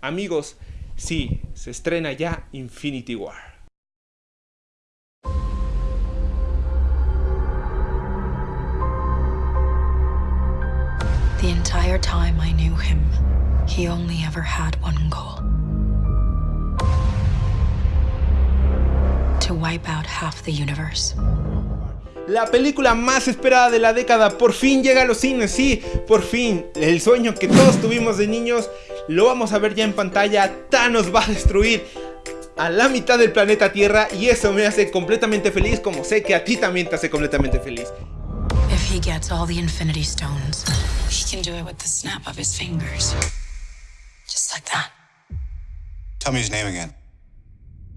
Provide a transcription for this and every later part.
Amigos, sí, se estrena ya Infinity War. The entire time I knew him, he only ever had one goal. To wipe out half the universe. La película más esperada de la década por fin llega a los cines, sí, por fin. El sueño que todos tuvimos de niños lo vamos a ver ya en pantalla. Thanos va a destruir a la mitad del planeta Tierra y eso me hace completamente feliz como sé que a ti también te hace completamente feliz. If he gets all the Infinity Stones, he can do it with the snap of his fingers. Just like that. Tell me his name again.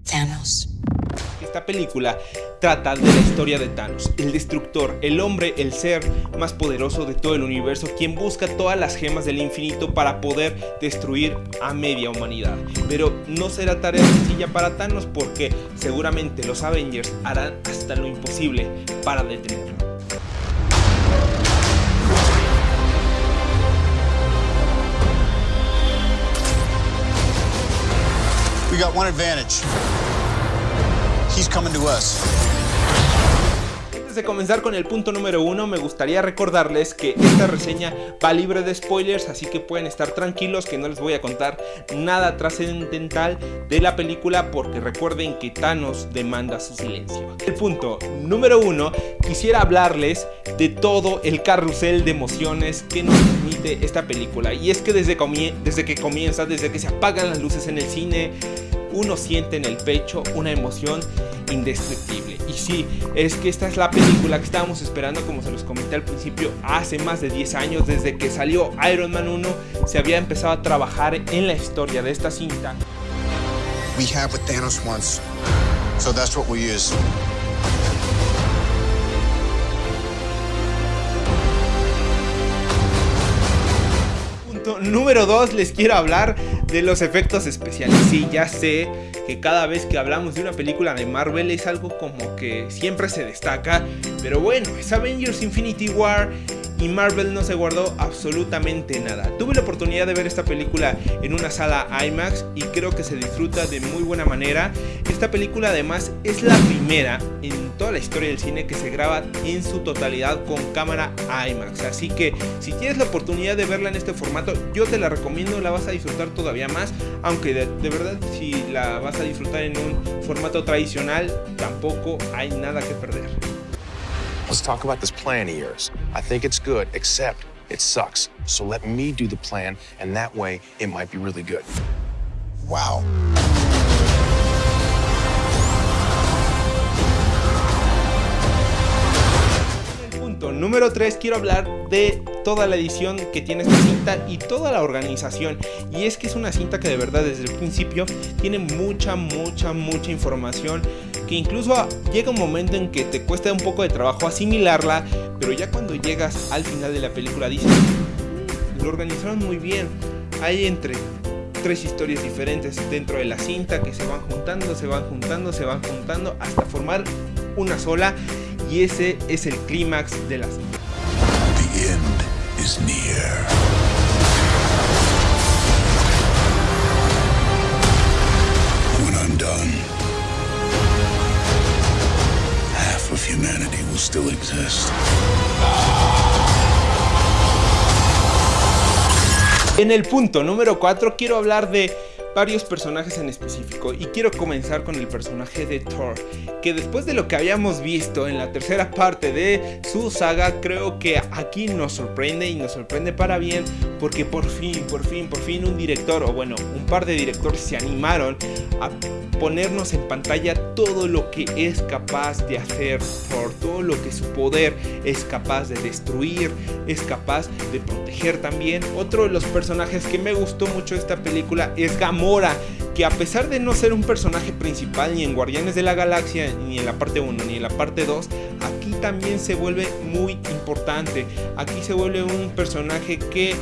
Thanos. Esta película trata de la historia de Thanos, el destructor, el hombre, el ser más poderoso de todo el universo, quien busca todas las gemas del infinito para poder destruir a media humanidad. Pero no será tarea sencilla para Thanos porque seguramente los Avengers harán hasta lo imposible para detenerlo. We got one advantage. Antes de comenzar con el punto número uno, me gustaría recordarles que esta reseña va libre de spoilers, así que pueden estar tranquilos que no les voy a contar nada trascendental de la película porque recuerden que Thanos demanda su silencio. El punto número uno, quisiera hablarles de todo el carrusel de emociones que nos permite esta película y es que desde que comienza, desde que se apagan las luces en el cine, uno siente en el pecho una emoción indescriptible. Y sí, es que esta es la película que estábamos esperando, como se los comenté al principio, hace más de 10 años, desde que salió Iron Man 1, se había empezado a trabajar en la historia de esta cinta. We have what Thanos wants, so that's what we use. Punto número 2, les quiero hablar de los efectos especiales. Sí, ya sé que cada vez que hablamos de una película de Marvel es algo como que siempre se destaca, pero bueno, es Avengers Infinity War y Marvel no se guardó absolutamente nada. Tuve la oportunidad de ver esta película en una sala IMAX y creo que se disfruta de muy buena manera. Esta película además es la primera en toda la historia del cine que se graba en su totalidad con cámara IMAX. Así que si tienes la oportunidad de verla en este formato, yo te la recomiendo, la vas a disfrutar todavía más. Aunque de, verdad si la vas a disfrutar en un formato tradicional, tampoco hay nada que perder. Let's talk about this plan of yours. I think it's good, except it sucks. So let me do the plan, and that way it might be really good. Wow. En el punto número 3 quiero hablar de toda la edición que tiene esta cinta y toda la organización y es que es una cinta que de verdad desde el principio tiene mucha mucha mucha información que incluso llega un momento en que te cuesta un poco de trabajo asimilarla pero ya cuando llegas al final de la película dices "Mm, lo organizaron muy bien hay entre tres historias diferentes dentro de la cinta que se van juntando, se van juntando, se van juntando hasta formar una sola y ese es el clímax de la cinta. En el punto número 4 quiero hablar de varios personajes en específico y quiero comenzar con el personaje de Thor que después de lo que habíamos visto en la tercera parte de su saga creo que aquí nos sorprende y nos sorprende para bien porque por fin, por fin, por fin un director o bueno un par de directores se animaron a ponernos en pantalla todo lo que es capaz de hacer Thor, todo lo que su poder es capaz de destruir, es capaz de proteger también. Otro de los personajes que me gustó mucho de esta película es Gamora, que a pesar de no ser un personaje principal ni en Guardianes de la Galaxia, ni en la parte 1 ni en la parte 2, aquí también se vuelve muy importante. Aquí se vuelve un personaje que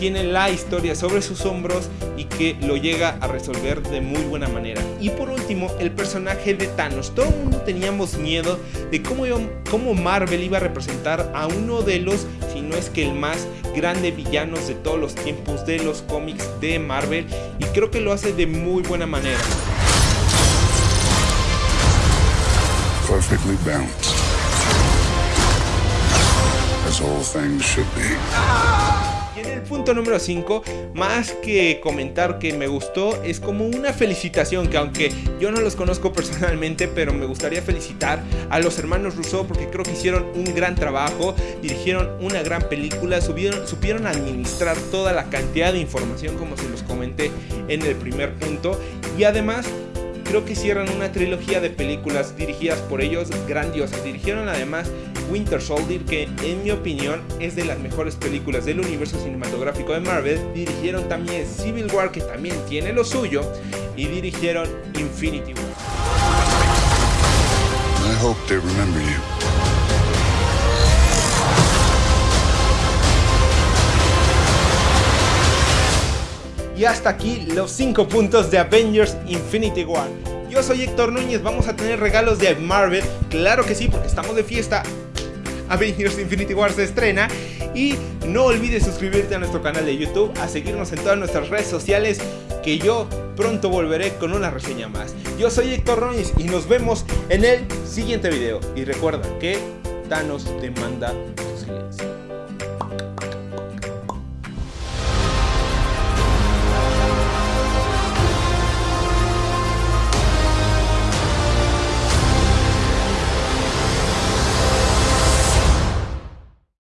tiene la historia sobre sus hombros y que lo llega a resolver de muy buena manera. Y por último, el personaje de Thanos. Todo el mundo teníamos miedo de cómo, cómo Marvel iba a representar a uno de los, no es que el más grande villano de todos los tiempos de los cómics de Marvel y creo que lo hace de muy buena manera. Perfectly balanced. As all things should be. El punto número 5, más que comentar que me gustó, es como una felicitación que aunque yo no los conozco personalmente, pero me gustaría felicitar a los hermanos Rousseau porque creo que hicieron un gran trabajo, dirigieron una gran película, subieron, supieron administrar toda la cantidad de información como se los comenté en el primer punto. Y además creo que cierran una trilogía de películas dirigidas por ellos grandiosas. Dirigieron además Winter Soldier, que en mi opinión es de las mejores películas del universo cinematográfico de Marvel. Dirigieron también Civil War, que también tiene lo suyo. Y dirigieron Infinity War. I hope they remember. Y hasta aquí los 5 puntos de Avengers Infinity War. Yo soy Héctor Núñez, vamos a tener regalos de Marvel, claro que sí, porque estamos de fiesta. Avengers Infinity War se estrena y no olvides suscribirte a nuestro canal de YouTube, a seguirnos en todas nuestras redes sociales, que yo pronto volveré con una reseña más. Yo soy Héctor Núñez y nos vemos en el siguiente video. Y recuerda que Thanos demanda tu silencio.